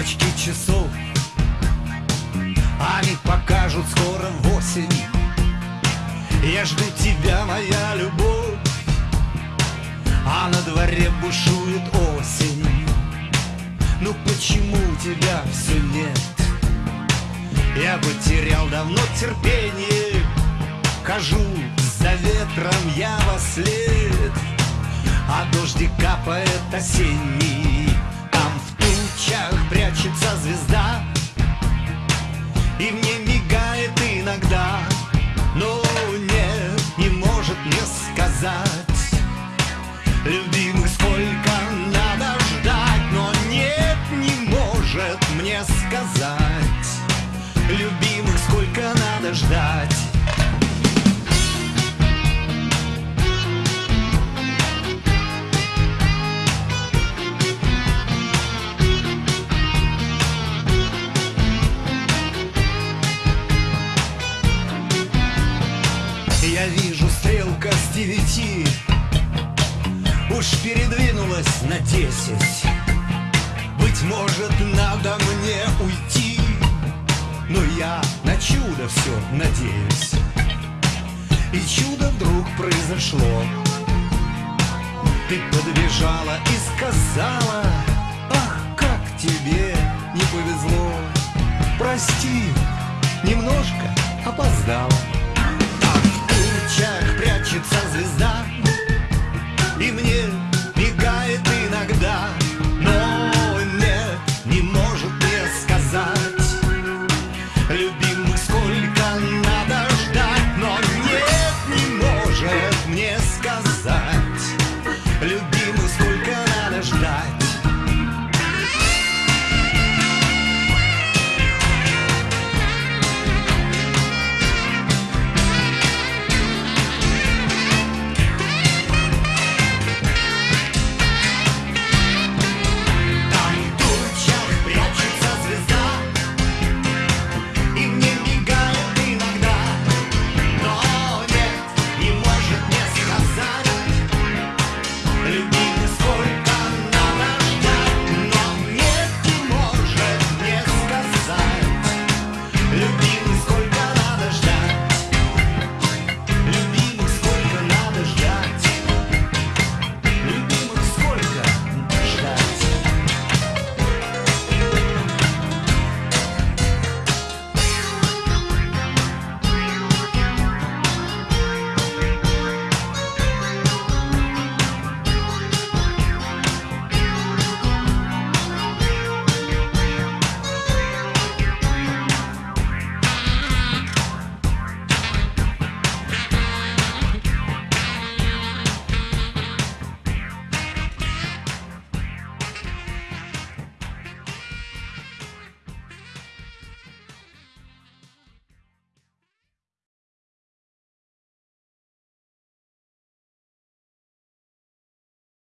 стрелочки часов. Они покажут скоро осень. Я жду тебя, моя любовь. А на дворе бушует осень. Ну почему тебя все нет? Я бы терял давно терпение. Хожу за ветром я во след. А дождик капает осенний прячется звезда. И мне мигает иногда Но нет, не может мне сказать. Любимых сколько надо ждать Но нет, не может мне сказать. Любимых сколько надо ждать девяти. Уж передвинулась на десять. Быть может, надо мне уйти. Но я на чудо все надеюсь. И чудо вдруг произошло. Ты подбежала и сказала Ах, как тебе не повезло. Прости, немножко опоздала